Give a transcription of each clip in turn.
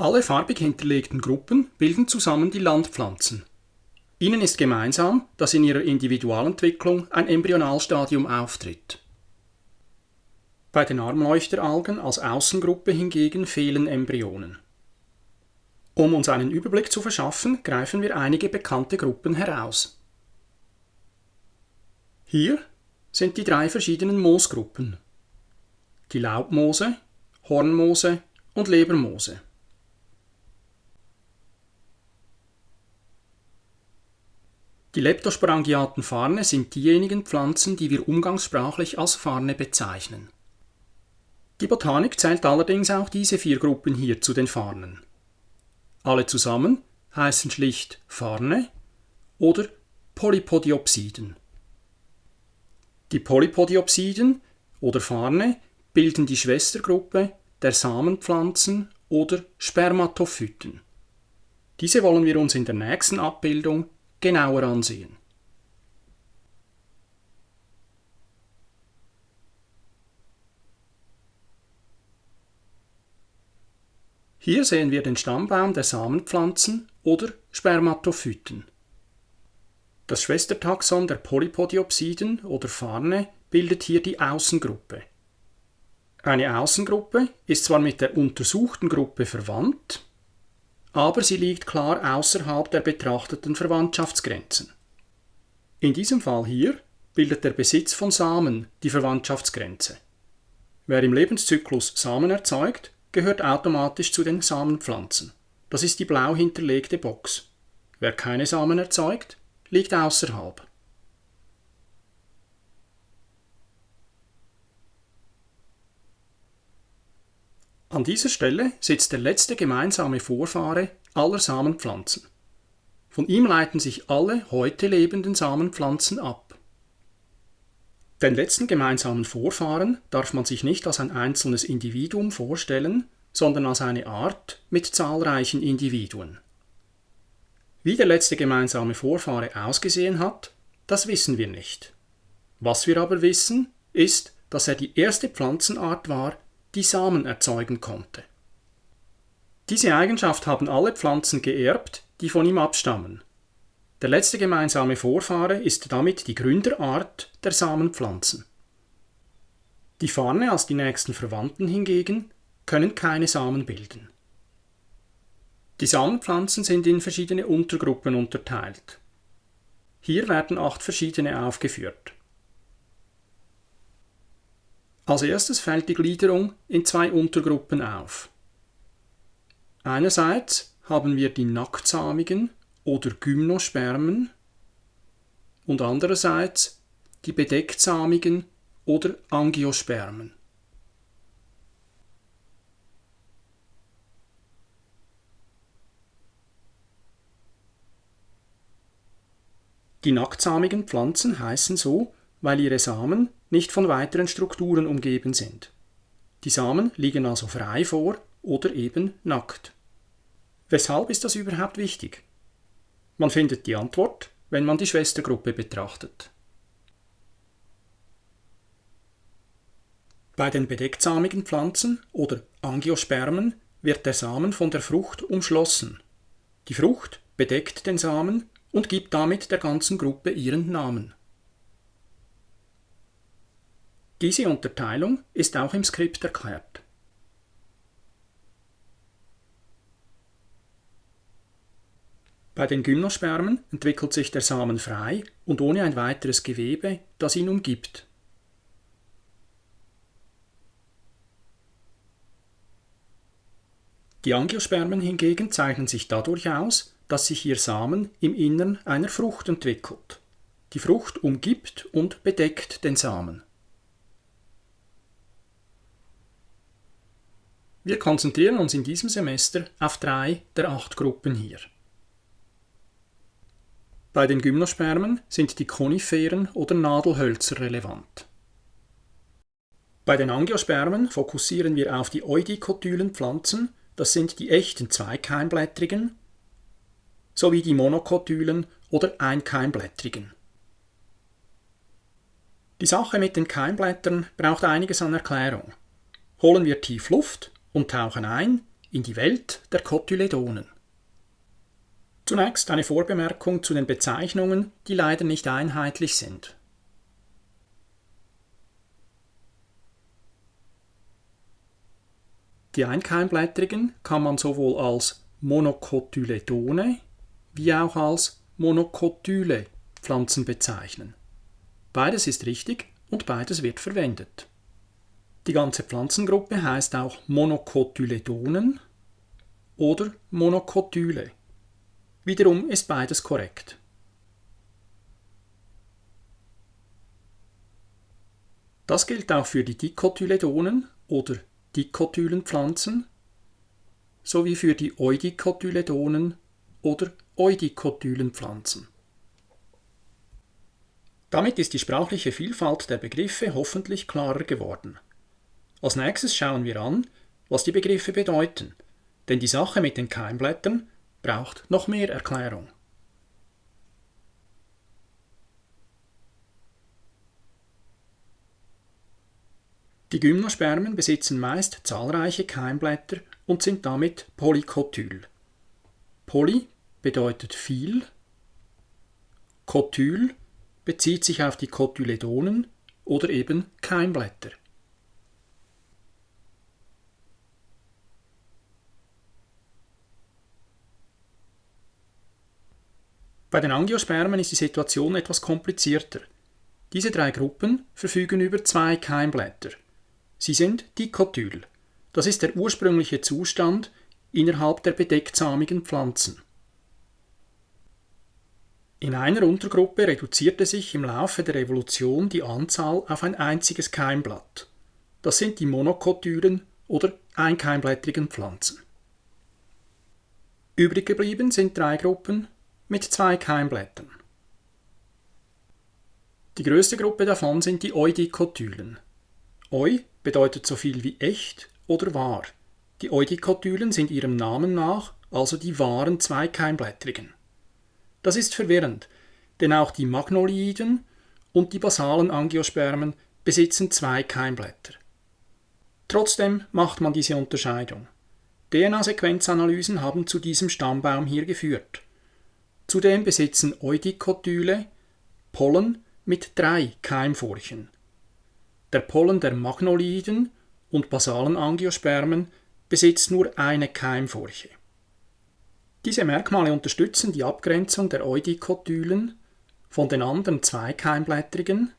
Alle farbig hinterlegten Gruppen bilden zusammen die Landpflanzen. Ihnen ist gemeinsam, dass in ihrer Individualentwicklung ein Embryonalstadium auftritt. Bei den Armleuchteralgen als Außengruppe hingegen fehlen Embryonen. Um uns einen Überblick zu verschaffen, greifen wir einige bekannte Gruppen heraus. Hier sind die drei verschiedenen Moosgruppen. Die Laubmoose, Hornmoose und Lebermoose. Die leptosporangiaten Farne sind diejenigen Pflanzen, die wir umgangssprachlich als Farne bezeichnen. Die Botanik zählt allerdings auch diese vier Gruppen hier zu den Farnen. Alle zusammen heißen schlicht Farne oder Polypodiopsiden. Die Polypodiopsiden oder Farne bilden die Schwestergruppe der Samenpflanzen oder Spermatophyten. Diese wollen wir uns in der nächsten Abbildung genauer ansehen. Hier sehen wir den Stammbaum der Samenpflanzen oder Spermatophyten. Das Schwestertaxon der Polypodiopsiden oder Farne bildet hier die Außengruppe. Eine Außengruppe ist zwar mit der untersuchten Gruppe verwandt, aber sie liegt klar außerhalb der betrachteten Verwandtschaftsgrenzen. In diesem Fall hier bildet der Besitz von Samen die Verwandtschaftsgrenze. Wer im Lebenszyklus Samen erzeugt, gehört automatisch zu den Samenpflanzen. Das ist die blau hinterlegte Box. Wer keine Samen erzeugt, liegt außerhalb. An dieser Stelle sitzt der letzte gemeinsame Vorfahre aller Samenpflanzen. Von ihm leiten sich alle heute lebenden Samenpflanzen ab. Den letzten gemeinsamen Vorfahren darf man sich nicht als ein einzelnes Individuum vorstellen, sondern als eine Art mit zahlreichen Individuen. Wie der letzte gemeinsame Vorfahre ausgesehen hat, das wissen wir nicht. Was wir aber wissen, ist, dass er die erste Pflanzenart war, die Samen erzeugen konnte. Diese Eigenschaft haben alle Pflanzen geerbt, die von ihm abstammen. Der letzte gemeinsame Vorfahre ist damit die Gründerart der Samenpflanzen. Die Farne als die nächsten Verwandten hingegen können keine Samen bilden. Die Samenpflanzen sind in verschiedene Untergruppen unterteilt. Hier werden acht verschiedene aufgeführt. Als erstes fällt die Gliederung in zwei Untergruppen auf. Einerseits haben wir die nacktsamigen oder Gymnospermen und andererseits die bedechtsamigen oder Angiospermen. Die nacktsamigen Pflanzen heißen so, weil ihre Samen nicht von weiteren Strukturen umgeben sind. Die Samen liegen also frei vor oder eben nackt. Weshalb ist das überhaupt wichtig? Man findet die Antwort, wenn man die Schwestergruppe betrachtet. Bei den bedechtsamigen Pflanzen oder Angiospermen wird der Samen von der Frucht umschlossen. Die Frucht bedeckt den Samen und gibt damit der ganzen Gruppe ihren Namen. Diese Unterteilung ist auch im Skript erklärt. Bei den Gymnospermen entwickelt sich der Samen frei und ohne ein weiteres Gewebe, das ihn umgibt. Die Angiospermen hingegen zeichnen sich dadurch aus, dass sich ihr Samen im Innern einer Frucht entwickelt. Die Frucht umgibt und bedeckt den Samen. Wir konzentrieren uns in diesem Semester auf drei der acht Gruppen hier. Bei den Gymnospermen sind die Koniferen oder Nadelhölzer relevant. Bei den Angiospermen fokussieren wir auf die eudikotylen Pflanzen, das sind die echten zweikeimblättrigen, sowie die monokotylen oder einkeimblättrigen. Die Sache mit den Keimblättern braucht einiges an Erklärung. Holen wir tief Luft und tauchen ein, in die Welt der Cotyledonen. Zunächst eine Vorbemerkung zu den Bezeichnungen, die leider nicht einheitlich sind. Die Einkeimblättrigen kann man sowohl als Monocotyledone wie auch als Monocotyle Pflanzen bezeichnen. Beides ist richtig und beides wird verwendet. Die ganze Pflanzengruppe heißt auch Monocotyledonen oder Monocotyle. Wiederum ist beides korrekt. Das gilt auch für die Dicotyledonen oder Dicotylenpflanzen sowie für die Eudicotyledonen oder Eudicotylenpflanzen. Damit ist die sprachliche Vielfalt der Begriffe hoffentlich klarer geworden. Als nächstes schauen wir an, was die Begriffe bedeuten, denn die Sache mit den Keimblättern braucht noch mehr Erklärung. Die Gymnospermen besitzen meist zahlreiche Keimblätter und sind damit polykotyl. Poly bedeutet viel, Kotyl bezieht sich auf die Kotyledonen oder eben Keimblätter. Bei den Angiospermen ist die Situation etwas komplizierter. Diese drei Gruppen verfügen über zwei Keimblätter. Sie sind dikotyl. Das ist der ursprüngliche Zustand innerhalb der bedechtsamigen Pflanzen. In einer Untergruppe reduzierte sich im Laufe der Evolution die Anzahl auf ein einziges Keimblatt. Das sind die Monokotylen oder einkeimblättrigen Pflanzen. Übrig geblieben sind drei Gruppen mit zwei Keimblättern. Die größte Gruppe davon sind die Eudikotylen. Eu bedeutet so viel wie echt oder wahr. Die Eudikotylen sind ihrem Namen nach also die wahren Zweikeimblättrigen. Das ist verwirrend, denn auch die Magnoliden und die basalen Angiospermen besitzen zwei Keimblätter. Trotzdem macht man diese Unterscheidung. DNA-Sequenzanalysen haben zu diesem Stammbaum hier geführt. Zudem besitzen Eudikotyle Pollen mit drei Keimfurchen. Der Pollen der Magnoliden und basalen Angiospermen besitzt nur eine Keimfurche. Diese Merkmale unterstützen die Abgrenzung der Eudikotylen von den anderen zweikeimblättrigen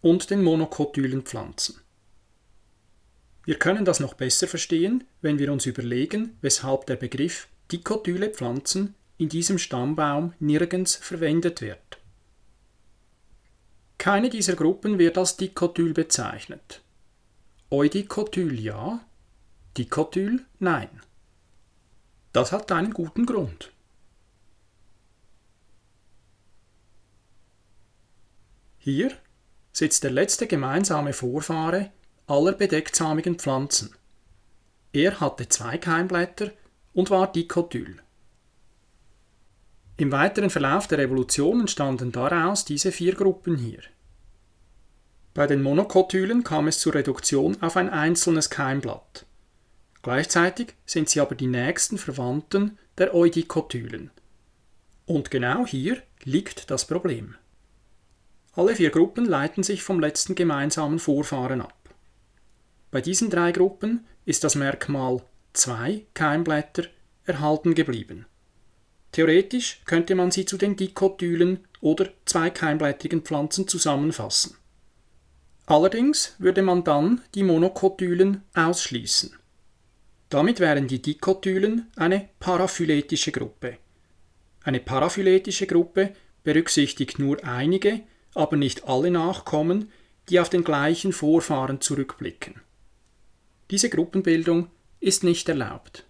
und den monokotylen Pflanzen. Wir können das noch besser verstehen, wenn wir uns überlegen, weshalb der Begriff dikotyle Pflanzen in diesem Stammbaum nirgends verwendet wird. Keine dieser Gruppen wird als Dikotyl bezeichnet. Eudikotyl ja, Dikotyl nein. Das hat einen guten Grund. Hier sitzt der letzte gemeinsame Vorfahre aller bedechtsamigen Pflanzen. Er hatte zwei Keimblätter und war dikotyl. Im weiteren Verlauf der Evolution entstanden daraus diese vier Gruppen hier. Bei den Monokotylen kam es zur Reduktion auf ein einzelnes Keimblatt. Gleichzeitig sind sie aber die nächsten Verwandten der Eudikotylen. Und genau hier liegt das Problem. Alle vier Gruppen leiten sich vom letzten gemeinsamen Vorfahren ab. Bei diesen drei Gruppen ist das Merkmal zwei Keimblätter erhalten geblieben. Theoretisch könnte man sie zu den Dikotylen oder zweikeimblättrigen Pflanzen zusammenfassen. Allerdings würde man dann die Monokotylen ausschließen. Damit wären die Dikotylen eine paraphyletische Gruppe. Eine paraphyletische Gruppe berücksichtigt nur einige, aber nicht alle Nachkommen, die auf den gleichen Vorfahren zurückblicken. Diese Gruppenbildung ist nicht erlaubt.